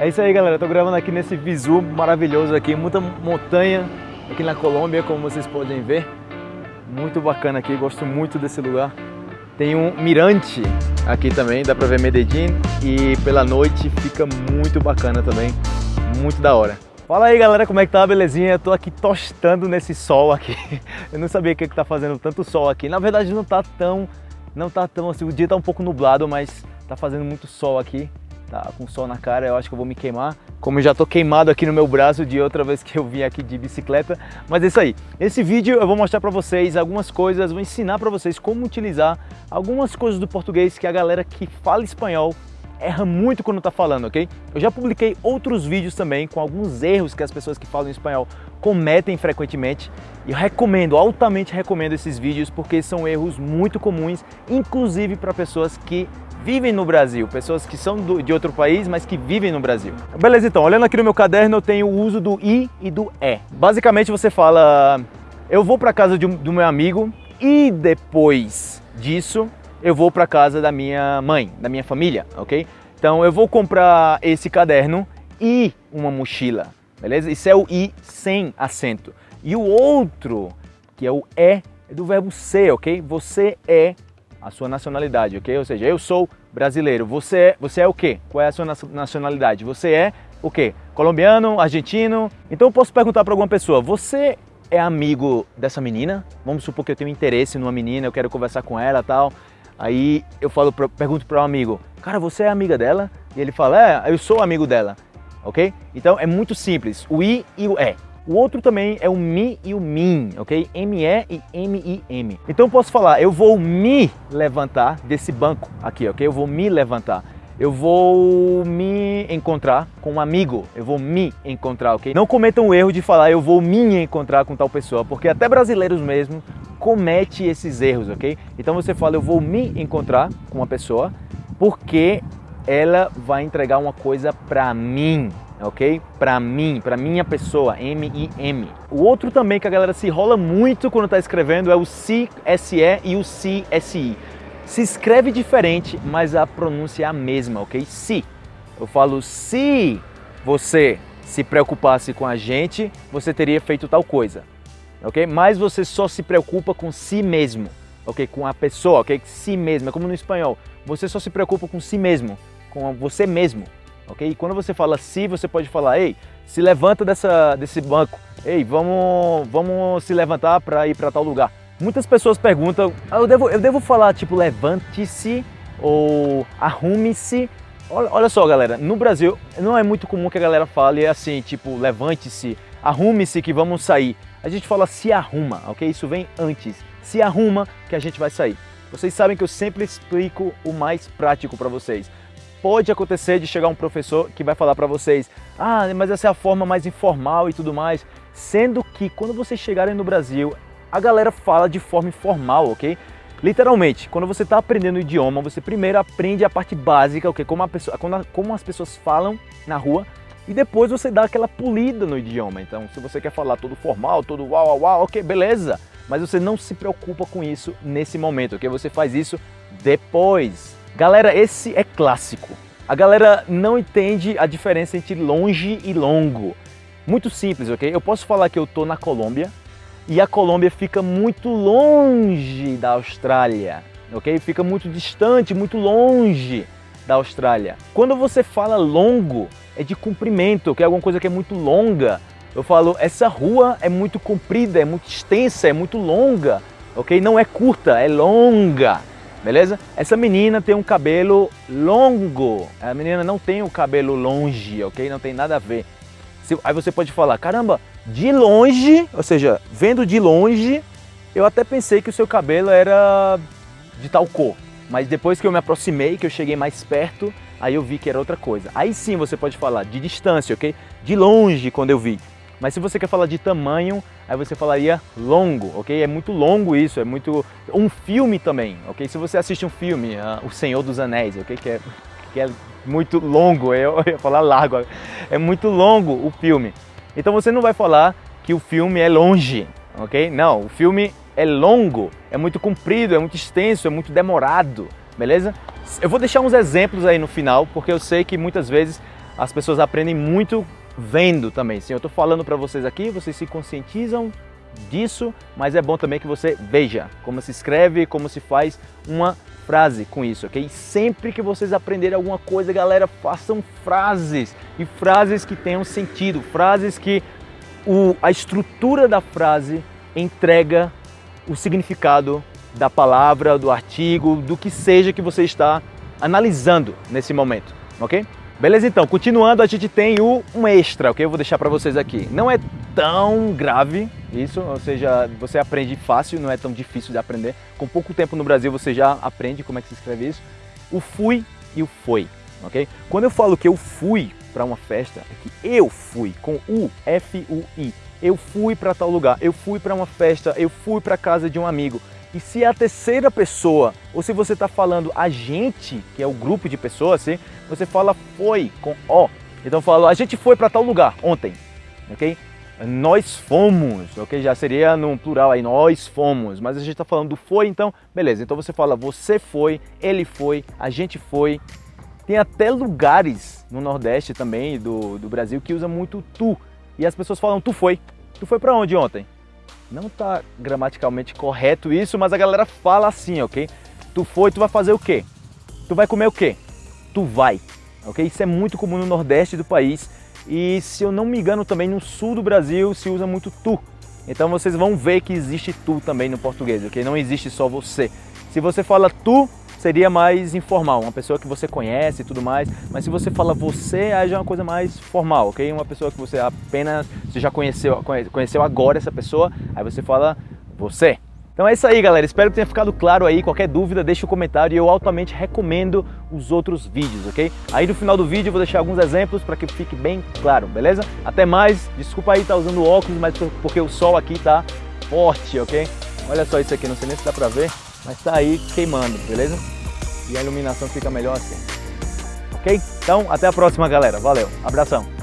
É isso aí, galera. Tô gravando aqui nesse visu maravilhoso aqui, muita montanha aqui na Colômbia, como vocês podem ver. Muito bacana aqui, gosto muito desse lugar. Tem um mirante aqui também, dá pra ver Medellín e pela noite fica muito bacana também, muito da hora. Fala aí galera, como é que tá? Belezinha? Eu tô aqui tostando nesse sol aqui. Eu não sabia que, que tá fazendo tanto sol aqui. Na verdade não tá tão, não tá tão assim, o dia tá um pouco nublado, mas tá fazendo muito sol aqui tá com sol na cara, eu acho que eu vou me queimar. Como eu já tô queimado aqui no meu braço de outra vez que eu vim aqui de bicicleta. Mas é isso aí. Esse vídeo eu vou mostrar para vocês algumas coisas, vou ensinar para vocês como utilizar algumas coisas do português que a galera que fala espanhol erra muito quando está falando, ok? Eu já publiquei outros vídeos também com alguns erros que as pessoas que falam espanhol cometem frequentemente e eu recomendo, altamente recomendo esses vídeos porque são erros muito comuns, inclusive para pessoas que vivem no Brasil, pessoas que são do, de outro país, mas que vivem no Brasil. Beleza, então, olhando aqui no meu caderno, eu tenho o uso do i e do é. Basicamente, você fala, eu vou para casa de do meu amigo e depois disso, eu vou para casa da minha mãe, da minha família, ok? Então, eu vou comprar esse caderno e uma mochila, beleza? Isso é o i sem acento. E o outro, que é o é, é do verbo ser, ok? Você é a sua nacionalidade, ok? Ou seja, eu sou brasileiro, você é, você é o quê? Qual é a sua nacionalidade? Você é o quê? Colombiano, argentino? Então eu posso perguntar para alguma pessoa, você é amigo dessa menina? Vamos supor que eu tenho interesse numa menina, eu quero conversar com ela tal. Aí eu falo, pergunto para um amigo, cara, você é amiga dela? E ele fala, é, eu sou amigo dela, ok? Então é muito simples, o i e o é. O outro também é o mi e o min, ok? M-E e M-I-M. Então eu posso falar, eu vou me levantar desse banco aqui, ok? Eu vou me levantar. Eu vou me encontrar com um amigo, eu vou me encontrar, ok? Não cometam o erro de falar eu vou me encontrar com tal pessoa, porque até brasileiros mesmo comete esses erros, ok? Então você fala eu vou me encontrar com uma pessoa porque ela vai entregar uma coisa para mim, ok? Para mim, para minha pessoa, M-I-M. O outro também que a galera se rola muito quando está escrevendo é o C-S-E e o C-S-I. Se escreve diferente, mas a pronúncia é a mesma, ok? Se. Eu falo se você se preocupasse com a gente, você teria feito tal coisa, ok? Mas você só se preocupa com si mesmo, ok? Com a pessoa, ok? Si mesmo, é como no espanhol. Você só se preocupa com si mesmo, com você mesmo, ok? E quando você fala se, você pode falar, ei, se levanta dessa, desse banco, ei, vamos, vamos se levantar para ir para tal lugar. Muitas pessoas perguntam, ah, eu devo, eu devo falar tipo levante-se ou arrume-se? Olha, olha só galera, no Brasil não é muito comum que a galera fale assim, tipo levante-se, arrume-se que vamos sair. A gente fala se arruma, ok? Isso vem antes. Se arruma que a gente vai sair. Vocês sabem que eu sempre explico o mais prático para vocês pode acontecer de chegar um professor que vai falar para vocês ah, mas essa é a forma mais informal e tudo mais, sendo que quando vocês chegarem no Brasil, a galera fala de forma informal, ok? Literalmente, quando você está aprendendo o idioma, você primeiro aprende a parte básica, ok? Como, pessoa, como as pessoas falam na rua, e depois você dá aquela polida no idioma. Então, se você quer falar todo formal, todo uau, uau, uau, ok, beleza. Mas você não se preocupa com isso nesse momento, ok? Você faz isso depois. Galera, esse é clássico. A galera não entende a diferença entre longe e longo. Muito simples, ok? Eu posso falar que eu tô na Colômbia e a Colômbia fica muito longe da Austrália, ok? Fica muito distante, muito longe da Austrália. Quando você fala longo, é de comprimento, que é alguma coisa que é muito longa. Eu falo, essa rua é muito comprida, é muito extensa, é muito longa, ok? Não é curta, é longa beleza? Essa menina tem um cabelo longo, a menina não tem o cabelo longe, ok? Não tem nada a ver. Aí você pode falar, caramba, de longe, ou seja, vendo de longe, eu até pensei que o seu cabelo era de tal cor. Mas depois que eu me aproximei, que eu cheguei mais perto, aí eu vi que era outra coisa. Aí sim você pode falar de distância, ok? De longe, quando eu vi. Mas se você quer falar de tamanho, aí você falaria longo, ok? É muito longo isso, é muito... Um filme também, ok? Se você assiste um filme, uh, O Senhor dos Anéis, ok? Que é, que é muito longo, eu ia falar largo, é muito longo o filme. Então você não vai falar que o filme é longe, ok? Não, o filme é longo, é muito comprido, é muito extenso, é muito demorado, beleza? Eu vou deixar uns exemplos aí no final, porque eu sei que muitas vezes as pessoas aprendem muito vendo também. Sim, eu estou falando para vocês aqui, vocês se conscientizam disso, mas é bom também que você veja como se escreve, como se faz uma frase com isso, ok? Sempre que vocês aprenderem alguma coisa, galera, façam frases e frases que tenham sentido, frases que o, a estrutura da frase entrega o significado da palavra, do artigo, do que seja que você está analisando nesse momento, ok? Beleza, então, continuando, a gente tem o um extra, ok? Eu vou deixar para vocês aqui. Não é tão grave isso, ou seja, você aprende fácil, não é tão difícil de aprender. Com pouco tempo no Brasil você já aprende como é que se escreve isso. O fui e o foi, ok? Quando eu falo que eu fui para uma festa, é que eu fui, com U, F-U-I. Eu fui para tal lugar, eu fui para uma festa, eu fui para casa de um amigo. E se é a terceira pessoa, ou se você está falando a gente, que é o grupo de pessoas, assim, você fala foi com O. Então fala, a gente foi para tal lugar ontem, ok? Nós fomos, ok? Já seria no plural aí, nós fomos, mas a gente está falando do foi, então beleza. Então você fala você foi, ele foi, a gente foi. Tem até lugares no Nordeste também do, do Brasil que usa muito tu. E as pessoas falam tu foi. Tu foi para onde ontem? Não está gramaticalmente correto isso, mas a galera fala assim, ok? Tu foi, tu vai fazer o quê? Tu vai comer o quê? Tu vai, ok? Isso é muito comum no Nordeste do país e se eu não me engano também no Sul do Brasil se usa muito tu. Então vocês vão ver que existe tu também no português, ok? Não existe só você. Se você fala tu, seria mais informal, uma pessoa que você conhece e tudo mais, mas se você fala você, aí já é uma coisa mais formal, ok? Uma pessoa que você apenas, você já conheceu, conheceu agora essa pessoa, aí você fala você. Então é isso aí, galera. Espero que tenha ficado claro aí. Qualquer dúvida, deixa o um comentário e eu altamente recomendo os outros vídeos, ok? Aí no final do vídeo eu vou deixar alguns exemplos para que fique bem claro, beleza? Até mais. Desculpa aí estar tá usando óculos, mas porque o sol aqui tá forte, ok? Olha só isso aqui, não sei nem se dá pra ver mas está aí queimando, beleza? E a iluminação fica melhor assim. Ok? Então, até a próxima, galera. Valeu. Abração.